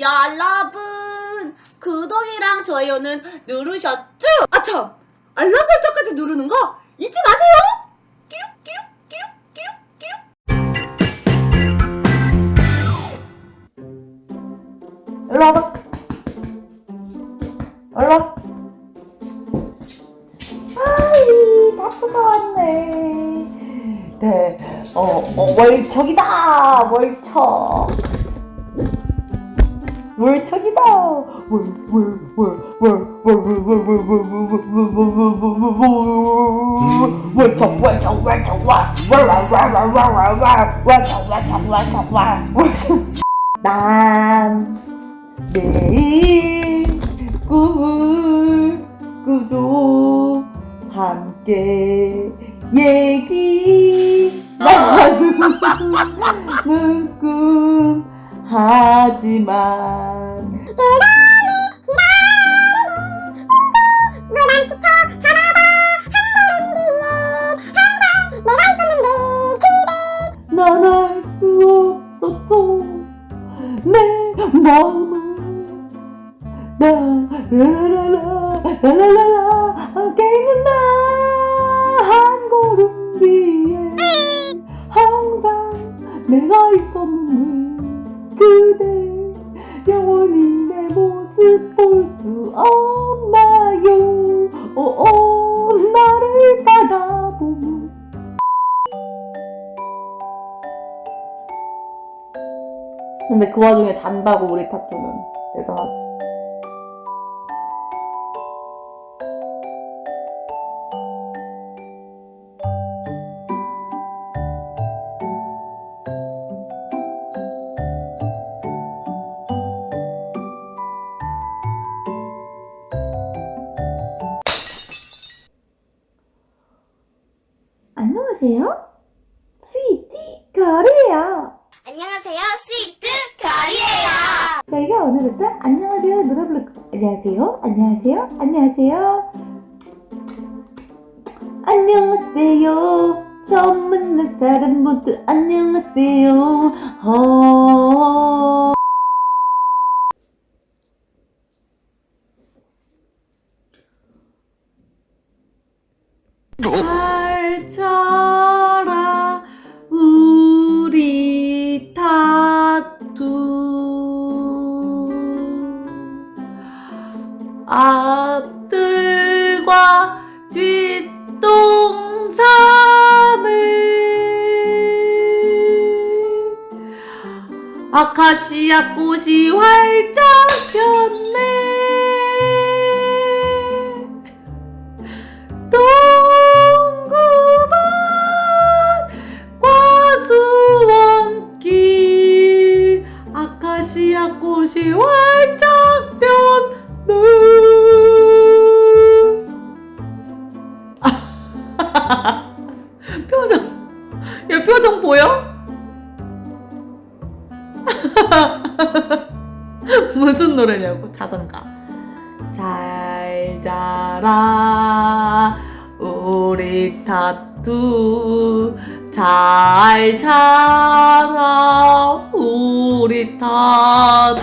여러분 구독이랑 좋아요는 누르셨죠? 아참 알람 설정까지 누르는 거 잊지 마세요. 일로 와봐. 일로 와. 아이, 다프가 왔네. 네, 어, 어, 월척이다! 월척! 월척이다! 월척, 월척, 월척, 얘기 라라라라 라라라라 함께 있는다 한 걸음 뒤에. 항상 내가 있었는데 그대 영원히 내 모습 볼 수 없나요? 오오 나를 바라보며. 근데 그 와중에 잔다고 우리 타투는 대단하지. 안녕하세요. 스위티 거리예요. 안녕하세요, 스위트 별이에요. 저희가 오늘부터 안녕하세요 노래 부를 거 안녕하세요. 안녕하세요. 안녕하세요. 안녕하세요. 처음 만난 사람 모두 안녕하세요. 어... 잘 아카시아 꽃이 활짝 폈네. 동구반 과수원길. 아카시아 꽃이 활짝 폈네. 표정. 야 표정 보여? 무슨 노래냐고 자전가 잘 자라 우리 타투 잘 자라 우리 타투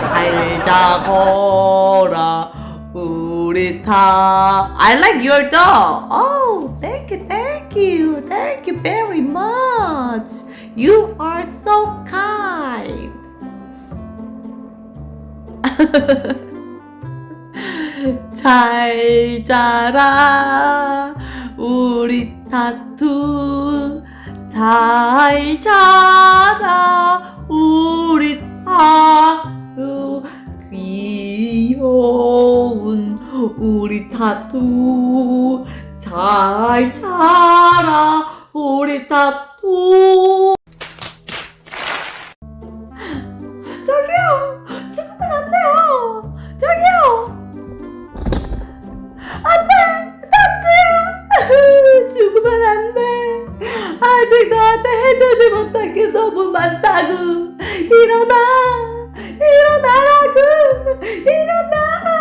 잘 자거라 우리 타 I like your dog Oh thank you thank you thank you very much You are so kind. 잘 자라 우리 타투. 잘 자라 우리 타투. 귀여운 우리 타투. 잘 자라 우리 타투 아직 너한테 해주지 못한 게 너무 많다고. 일어나! 일어나라고! 일어나